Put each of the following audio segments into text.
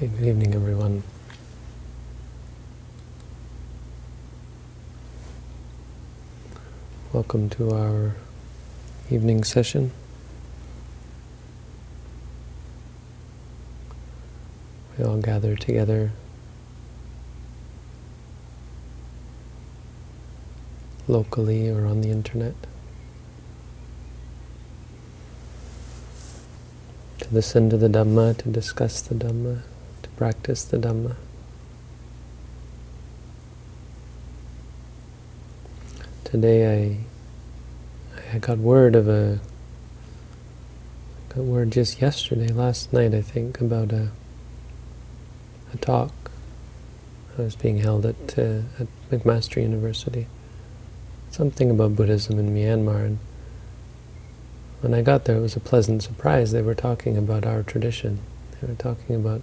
Good evening, everyone. Welcome to our evening session. We all gather together locally or on the internet to listen to the Dhamma, to discuss the Dhamma, practice the Dhamma. Today I I got word of a got word just yesterday, last night I think, about a a talk that was being held at uh, at McMaster University. Something about Buddhism in Myanmar and when I got there it was a pleasant surprise. They were talking about our tradition. They were talking about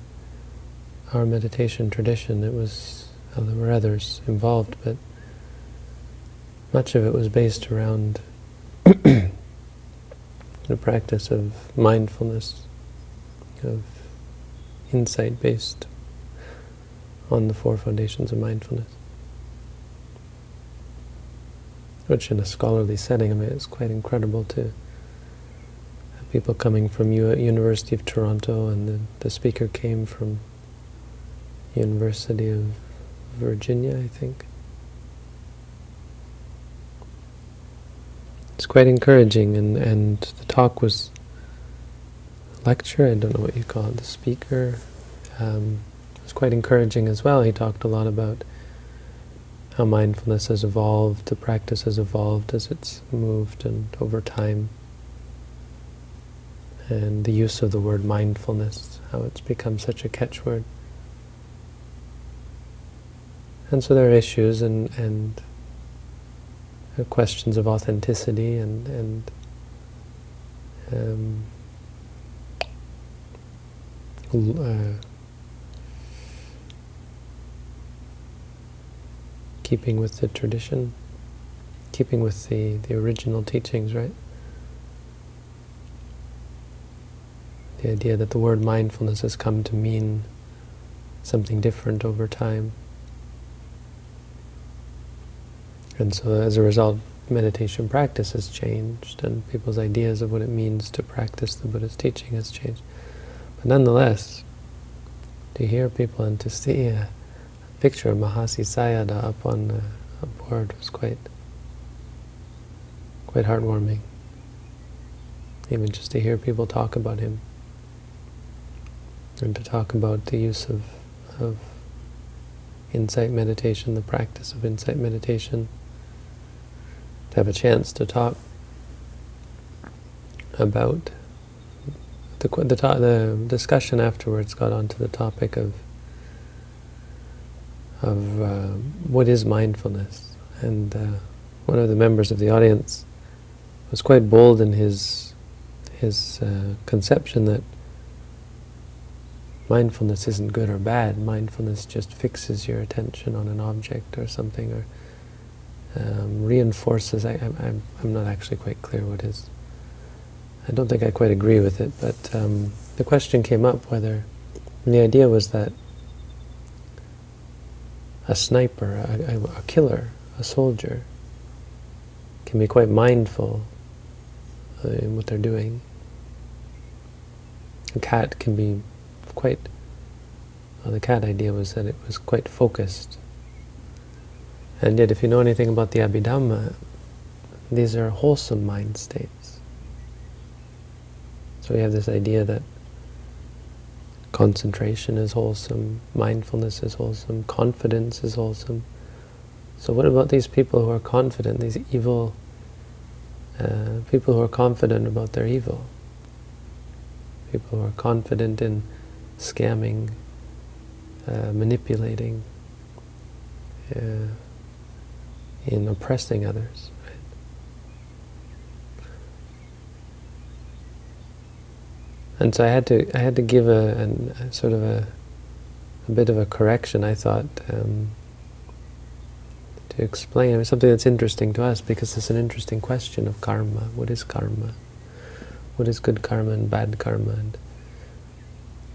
our meditation tradition. It was, well, there were others involved, but much of it was based around the practice of mindfulness, of insight based on the four foundations of mindfulness. Which in a scholarly setting, I mean, it's quite incredible to have people coming from U University of Toronto, and the, the speaker came from University of Virginia, I think. It's quite encouraging, and, and the talk was lecture, I don't know what you call it, the speaker. Um, was quite encouraging as well. He talked a lot about how mindfulness has evolved, the practice has evolved as it's moved and over time. And the use of the word mindfulness, how it's become such a catchword. And so there are issues and, and questions of authenticity and, and um, uh, keeping with the tradition, keeping with the, the original teachings, right? The idea that the word mindfulness has come to mean something different over time. And so as a result, meditation practice has changed, and people's ideas of what it means to practice the Buddha's teaching has changed. But nonetheless, to hear people and to see a picture of Mahasi Sayadaw up on uh, a board was quite, quite heartwarming. Even just to hear people talk about him, and to talk about the use of, of insight meditation, the practice of insight meditation, have a chance to talk about the the, the discussion afterwards got onto the topic of of uh, what is mindfulness, and uh, one of the members of the audience was quite bold in his his uh, conception that mindfulness isn't good or bad. Mindfulness just fixes your attention on an object or something, or um, reinforces, I, am not actually quite clear what is, I don't think I quite agree with it, but um, the question came up whether, the idea was that a sniper, a, a killer, a soldier, can be quite mindful in what they're doing. A cat can be quite, well, the cat idea was that it was quite focused and yet, if you know anything about the Abhidhamma, these are wholesome mind states. So we have this idea that concentration is wholesome, mindfulness is wholesome, confidence is wholesome. So what about these people who are confident, these evil uh, people who are confident about their evil? People who are confident in scamming, uh, manipulating, uh, in oppressing others. And so I had to I had to give a, a sort of a, a bit of a correction. I thought um, to explain I mean, something that's interesting to us because it's an interesting question of karma. What is karma? What is good karma and bad karma? And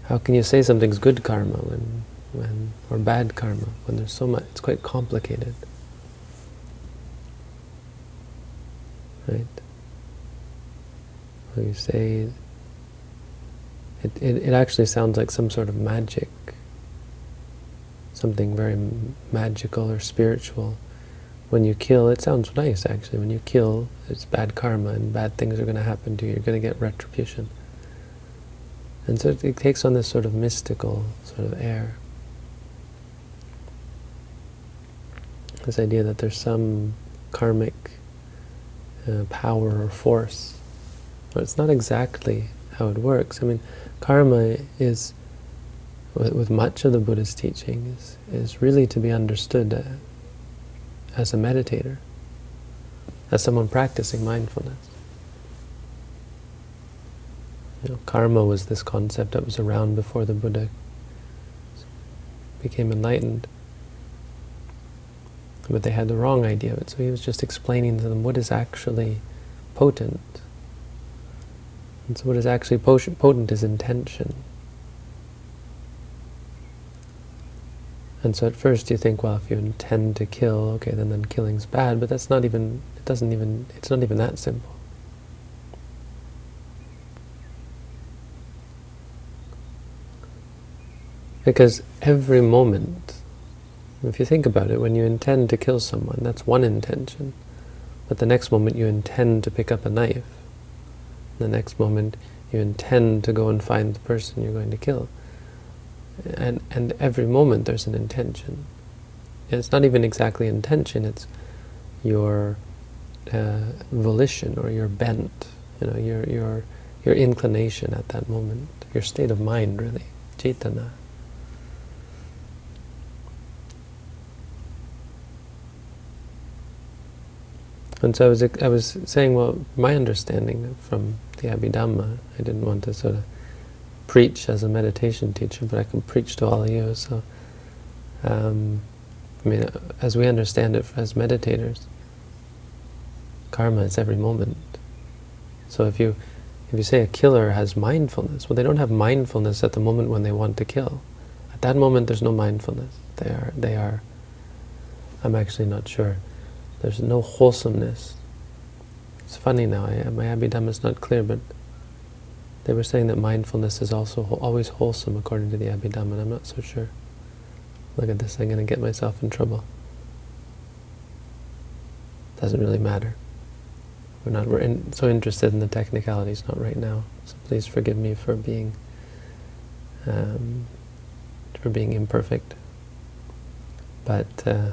how can you say something's good karma when, when or bad karma when there's so much? It's quite complicated, right? When you say it, it, it actually sounds like some sort of magic, something very magical or spiritual. When you kill, it sounds nice actually. When you kill, it's bad karma and bad things are going to happen to you. You're going to get retribution. And so it, it takes on this sort of mystical sort of air. This idea that there's some karmic uh, power or force. But it's not exactly how it works. I mean, karma is, with, with much of the Buddha's teaching, is, is really to be understood uh, as a meditator, as someone practicing mindfulness. You know, karma was this concept that was around before the Buddha became enlightened. But they had the wrong idea of it, so he was just explaining to them what is actually potent and so what is actually potent is intention. And so at first you think, well, if you intend to kill, okay, then then killing's bad, but that's not even, it doesn't even, it's not even that simple. Because every moment, if you think about it, when you intend to kill someone, that's one intention. But the next moment you intend to pick up a knife, the next moment you intend to go and find the person you're going to kill. And, and every moment there's an intention. It's not even exactly intention, it's your uh, volition or your bent, you know, your, your, your inclination at that moment, your state of mind really, cetana. And so I was, I was saying, well, my understanding from the Abhidhamma, I didn't want to sort of preach as a meditation teacher, but I can preach to all of you. So, um, I mean, as we understand it as meditators, karma is every moment. So if you if you say a killer has mindfulness, well, they don't have mindfulness at the moment when they want to kill. At that moment, there's no mindfulness. They are they are. I'm actually not sure. There's no wholesomeness. It's funny now, I, my Abhidhamma is not clear, but they were saying that mindfulness is also always wholesome according to the Abhidhamma, and I'm not so sure. Look at this, I'm going to get myself in trouble. Doesn't really matter. We're not we're in, so interested in the technicalities, not right now. So please forgive me for being um, for being imperfect. But uh,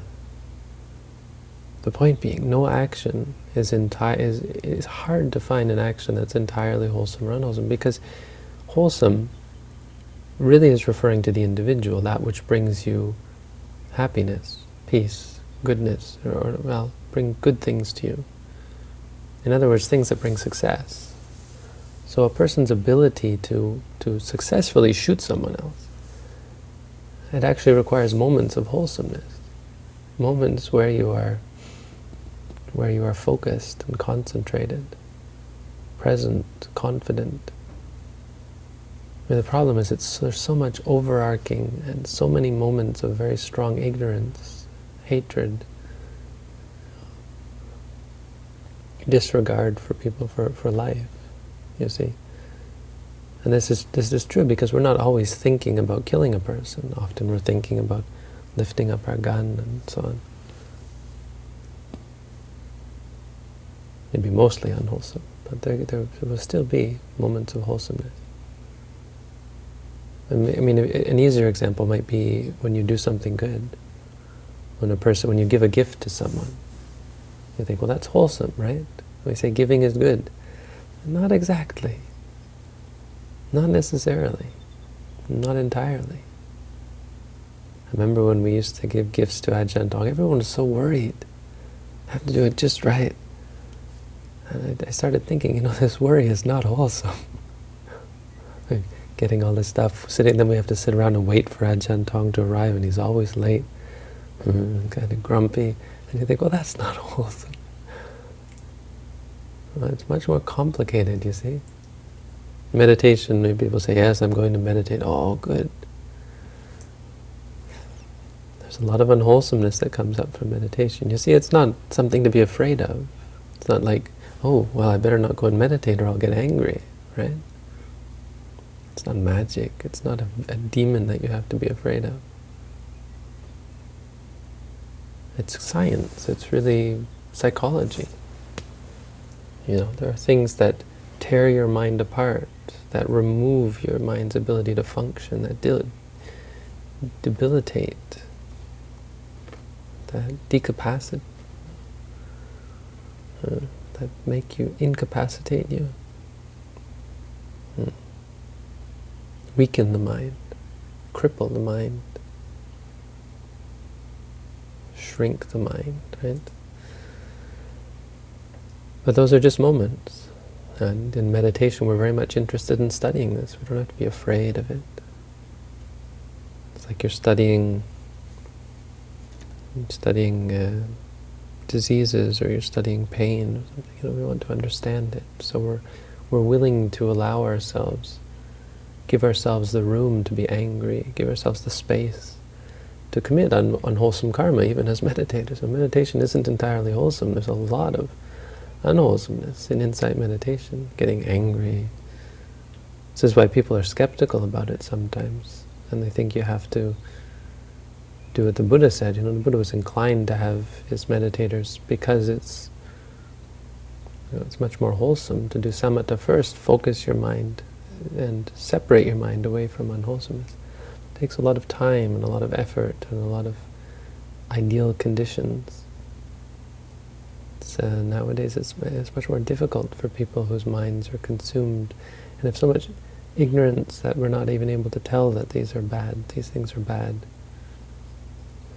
the point being, no action is entire is hard to find an action that's entirely wholesome or unwholesome because wholesome really is referring to the individual, that which brings you happiness, peace, goodness, or, or well, bring good things to you. In other words, things that bring success. So a person's ability to to successfully shoot someone else, it actually requires moments of wholesomeness, moments where you are where you are focused and concentrated, present, confident. I mean, the problem is it's, there's so much overarching and so many moments of very strong ignorance, hatred, disregard for people, for, for life, you see. And this is, this is true because we're not always thinking about killing a person. Often we're thinking about lifting up our gun and so on. Maybe mostly unwholesome, but there, there will still be moments of wholesomeness. I mean, an easier example might be when you do something good. When a person, when you give a gift to someone, you think, well, that's wholesome, right? We say giving is good. Not exactly. Not necessarily. Not entirely. I remember when we used to give gifts to Ajahn Tong, everyone was so worried. I have to do it just right. And I, I started thinking, you know, this worry is not wholesome. Getting all this stuff, sitting, then we have to sit around and wait for Ajahn Tong to arrive, and he's always late, mm, kind of grumpy. And you think, well, that's not wholesome. Well, it's much more complicated, you see. Meditation, maybe people say, yes, I'm going to meditate. Oh, good. There's a lot of unwholesomeness that comes up from meditation. You see, it's not something to be afraid of. It's not like, oh, well, I better not go and meditate or I'll get angry, right? It's not magic. It's not a, a demon that you have to be afraid of. It's science. It's really psychology. You know, there are things that tear your mind apart, that remove your mind's ability to function, that debilitate, that decapacitate, uh, that make you, incapacitate you, hmm. weaken the mind, cripple the mind, shrink the mind, right? But those are just moments. And in meditation, we're very much interested in studying this. We don't have to be afraid of it. It's like you're studying studying uh, diseases or you're studying pain. You know, we want to understand it. So we're we're willing to allow ourselves, give ourselves the room to be angry, give ourselves the space to commit un unwholesome karma, even as meditators. So meditation isn't entirely wholesome. There's a lot of unwholesomeness in insight meditation, getting angry. This is why people are skeptical about it sometimes, and they think you have to do what the Buddha said. You know, the Buddha was inclined to have his meditators because it's you know, it's much more wholesome to do samatha first, focus your mind and separate your mind away from unwholesomeness. It takes a lot of time and a lot of effort and a lot of ideal conditions uh, nowadays it's, it's much more difficult for people whose minds are consumed and have so much ignorance that we're not even able to tell that these are bad, these things are bad.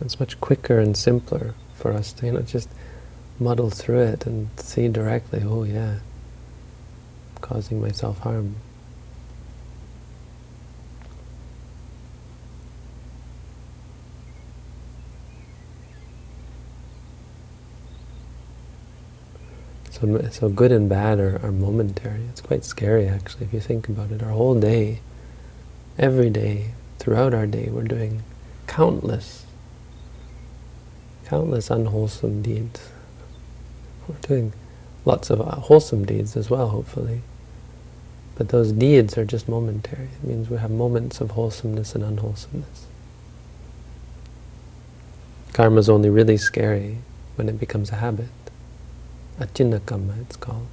It's much quicker and simpler for us to you know, just muddle through it and see directly, oh yeah, I'm causing myself harm. So, so good and bad are, are momentary. It's quite scary, actually, if you think about it. Our whole day, every day, throughout our day, we're doing countless, countless unwholesome deeds. We're doing lots of uh, wholesome deeds as well, hopefully. But those deeds are just momentary. It means we have moments of wholesomeness and unwholesomeness. Karma is only really scary when it becomes a habit. Acinna it's called.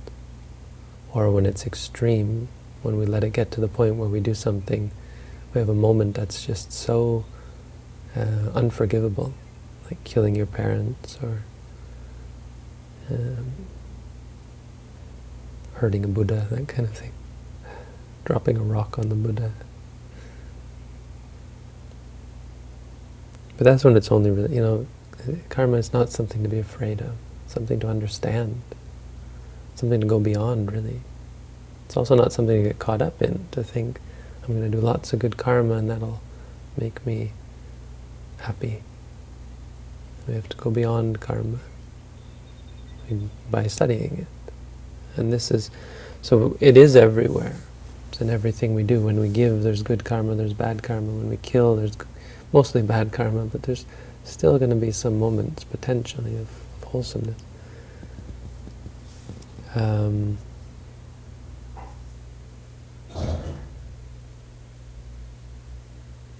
Or when it's extreme, when we let it get to the point where we do something, we have a moment that's just so uh, unforgivable, like killing your parents or um, hurting a Buddha, that kind of thing. Dropping a rock on the Buddha. But that's when it's only really, you know, karma is not something to be afraid of something to understand, something to go beyond, really. It's also not something to get caught up in, to think, I'm going to do lots of good karma and that'll make me happy. We have to go beyond karma by studying it. And this is, so it is everywhere. It's in everything we do. When we give, there's good karma, there's bad karma. When we kill, there's mostly bad karma, but there's still going to be some moments, potentially, of wholesomeness. Um,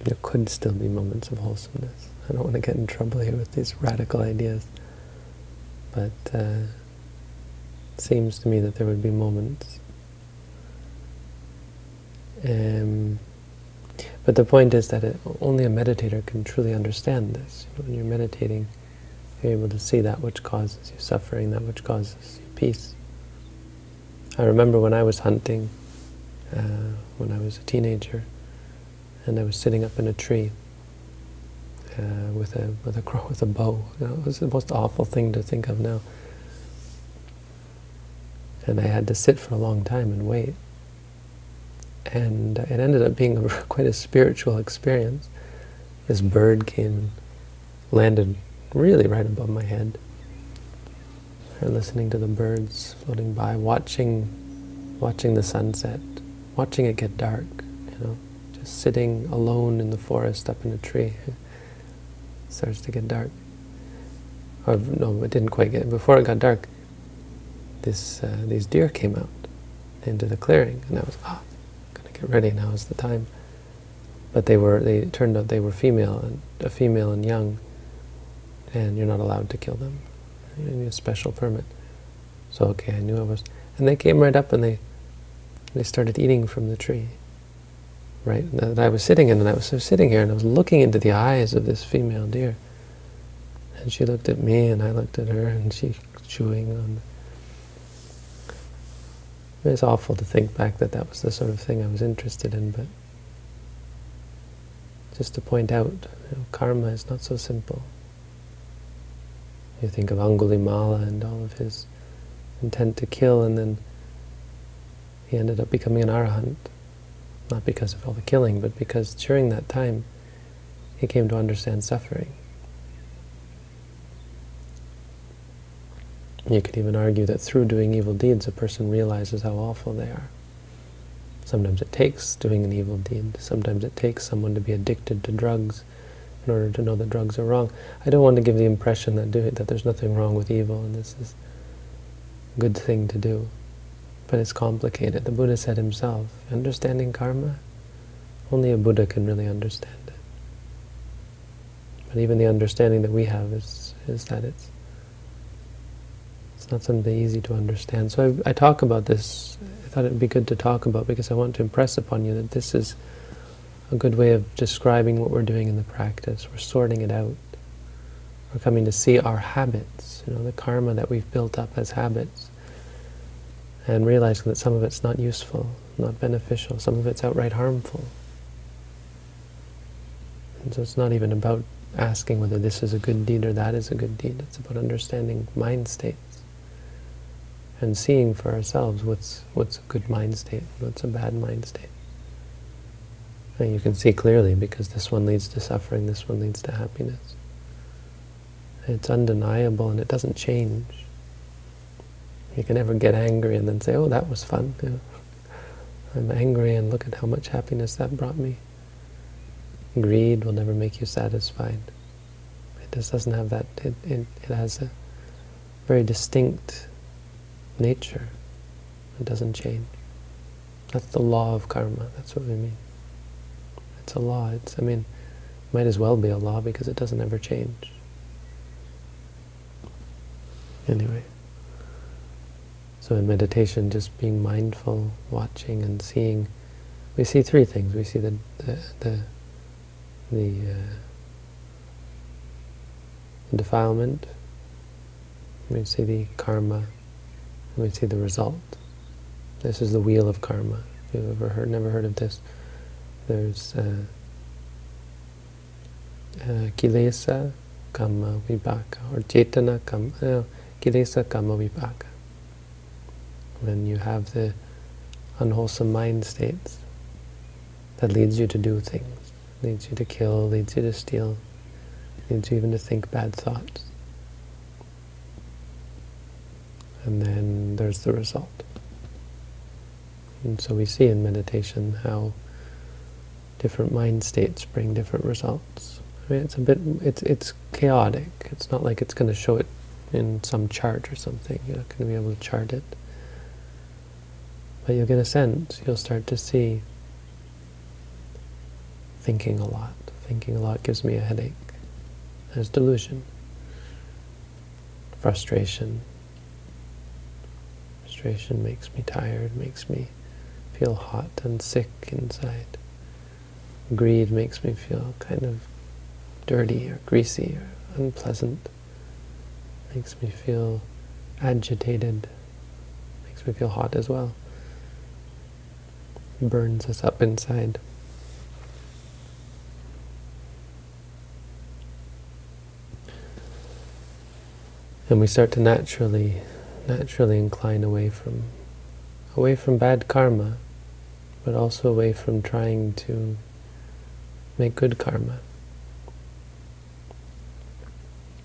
there could still be moments of wholesomeness. I don't want to get in trouble here with these radical ideas, but uh, it seems to me that there would be moments. Um, but the point is that it, only a meditator can truly understand this. You know, when you're meditating, you're able to see that which causes you suffering, that which causes you peace. I remember when I was hunting, uh, when I was a teenager, and I was sitting up in a tree uh, with a with a crow with a bow. You know, it was the most awful thing to think of now. And I had to sit for a long time and wait. And it ended up being a, quite a spiritual experience. This bird came and landed really right above my head. And listening to the birds floating by, watching, watching the sunset, watching it get dark, you know, sitting alone in the forest up in a tree. It starts to get dark. Or, no, it didn't quite get, before it got dark, this uh, these deer came out into the clearing, and I was, ah, oh, gonna get ready, now is the time. But they were, they turned out they were female, and a female and young, and you're not allowed to kill them. You need a special permit. So okay, I knew I was, and they came right up and they they started eating from the tree. Right, and I was sitting in, and I was sitting here, and I was looking into the eyes of this female deer. And she looked at me, and I looked at her, and she chewing on. It's awful to think back that that was the sort of thing I was interested in, but just to point out, you know, karma is not so simple. You think of Angulimala and all of his intent to kill, and then he ended up becoming an arahant. Not because of all the killing, but because during that time he came to understand suffering. You could even argue that through doing evil deeds, a person realizes how awful they are. Sometimes it takes doing an evil deed. Sometimes it takes someone to be addicted to drugs in order to know that drugs are wrong. I don't want to give the impression that do, that there's nothing wrong with evil and this is a good thing to do. But it's complicated. The Buddha said himself, understanding karma, only a Buddha can really understand it. But even the understanding that we have is, is that it's it's not something easy to understand. So I, I talk about this, I thought it would be good to talk about because I want to impress upon you that this is a good way of describing what we're doing in the practice. We're sorting it out. We're coming to see our habits, you know, the karma that we've built up as habits, and realizing that some of it's not useful, not beneficial, some of it's outright harmful. And so it's not even about asking whether this is a good deed or that is a good deed. It's about understanding mind states and seeing for ourselves what's what's a good mind state, what's a bad mind state. And you can see clearly because this one leads to suffering, this one leads to happiness. It's undeniable and it doesn't change. You can never get angry and then say, oh, that was fun. You know, I'm angry and look at how much happiness that brought me. Greed will never make you satisfied. It just doesn't have that, it, it, it has a very distinct nature. It doesn't change. That's the law of karma, that's what we mean. It's a law. It's, I mean, might as well be a law because it doesn't ever change. Anyway. So in meditation, just being mindful, watching and seeing, we see three things. We see the the the, the, uh, defilement, we see the karma, we see the result. This is the wheel of karma. If you've ever heard, never heard of this, there's uh, uh, kilesa, kama, vipaka, or cetana, kama, no, kilesa, kama, vipaka. When you have the unwholesome mind states, that leads you to do things, leads you to kill, leads you to steal, leads you even to think bad thoughts. And then there's the result. And so we see in meditation how different mind states bring different results. I mean, it's a bit, it's it's chaotic. It's not like it's going to show it in some chart or something. You're not going to be able to chart it. But you'll get a sense. You'll start to see thinking a lot. Thinking a lot gives me a headache. There's delusion. Frustration. Frustration makes me tired, makes me feel hot and sick inside. Greed makes me feel kind of dirty or greasy or unpleasant. Makes me feel agitated. Makes me feel hot as well. Burns us up inside. And we start to naturally, naturally incline away from, away from bad karma, but also away from trying to make good karma.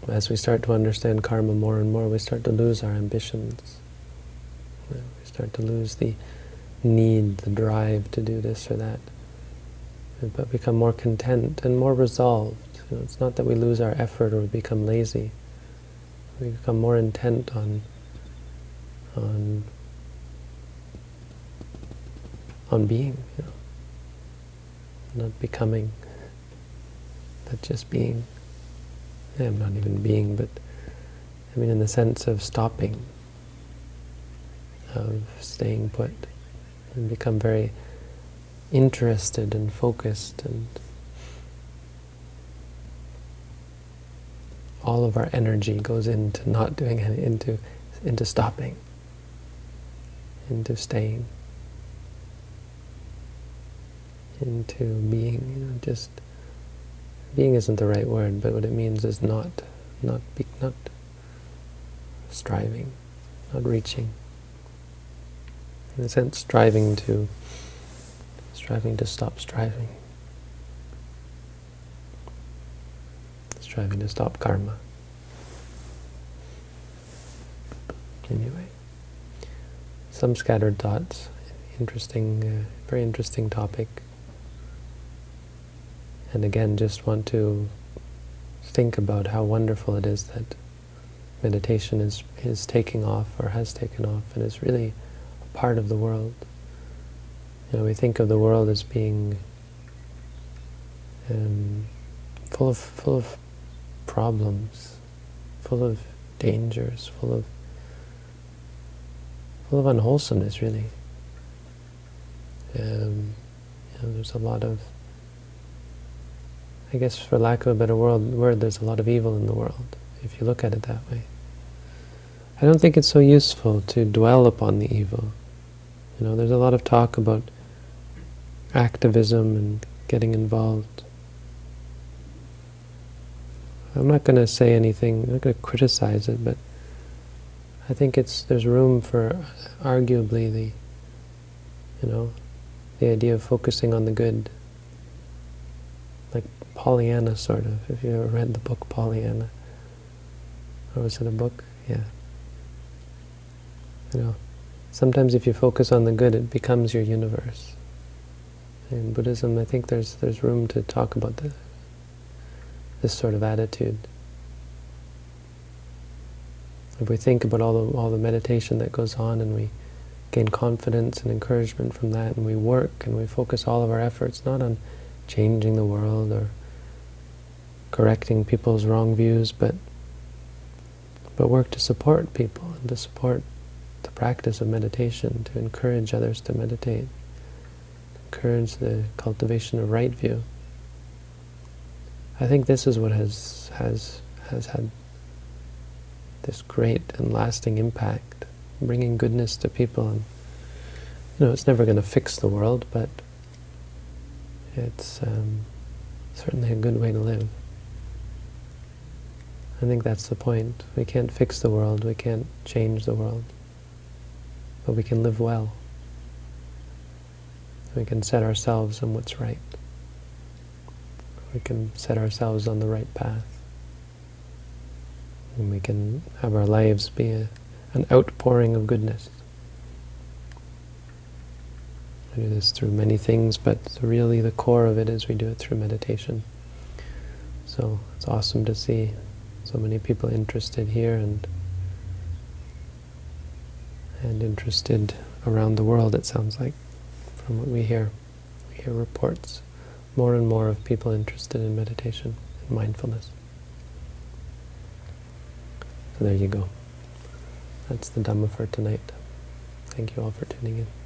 As we start to understand karma more and more, we start to lose our ambitions. We start to lose the need, the drive to do this or that, but become more content and more resolved. You know, it's not that we lose our effort or we become lazy. We become more intent on on on being, you know, not becoming, but just being. Yeah, I'm not even being, but I mean in the sense of stopping, of staying put, and become very interested and focused and all of our energy goes into not doing any, into into stopping, into staying, into being, you know, just being isn't the right word, but what it means is not not be, not striving, not reaching. In a sense, striving to striving to stop striving, striving to stop karma. Anyway, some scattered thoughts. Interesting, uh, very interesting topic. And again, just want to think about how wonderful it is that meditation is, is taking off or has taken off and is really part of the world. You know, we think of the world as being um, full of full of problems, full of dangers, full of full of unwholesomeness, really. Um, you know, there's a lot of, I guess, for lack of a better word, word, there's a lot of evil in the world, if you look at it that way. I don't think it's so useful to dwell upon the evil. You know, there's a lot of talk about activism and getting involved. I'm not going to say anything, I'm not going to criticize it, but I think it's there's room for arguably the, you know, the idea of focusing on the good, like Pollyanna sort of, if you ever read the book Pollyanna. Or was it a book? Yeah. You know, sometimes if you focus on the good, it becomes your universe. In Buddhism, I think there's there's room to talk about the, this sort of attitude. If we think about all the all the meditation that goes on, and we gain confidence and encouragement from that, and we work and we focus all of our efforts not on changing the world or correcting people's wrong views, but but work to support people and to support the practice of meditation, to encourage others to meditate encourage the cultivation of right view. I think this is what has has has had this great and lasting impact, bringing goodness to people. And you know, it's never going to fix the world, but it's um, certainly a good way to live. I think that's the point. We can't fix the world, we can't change the world, but we can live well. We can set ourselves on what's right. We can set ourselves on the right path. And we can have our lives be a, an outpouring of goodness. We do this through many things, but really the core of it is we do it through meditation. So it's awesome to see so many people interested here and and interested around the world, it sounds like from what we hear. We hear reports more and more of people interested in meditation and mindfulness. So there you go. That's the Dhamma for tonight. Thank you all for tuning in.